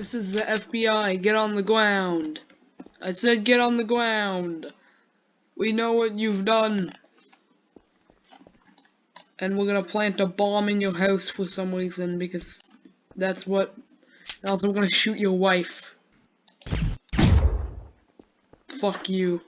This is the FBI. Get on the ground. I said get on the ground. We know what you've done. And we're gonna plant a bomb in your house for some reason because that's what. And also, we're gonna shoot your wife. Fuck you.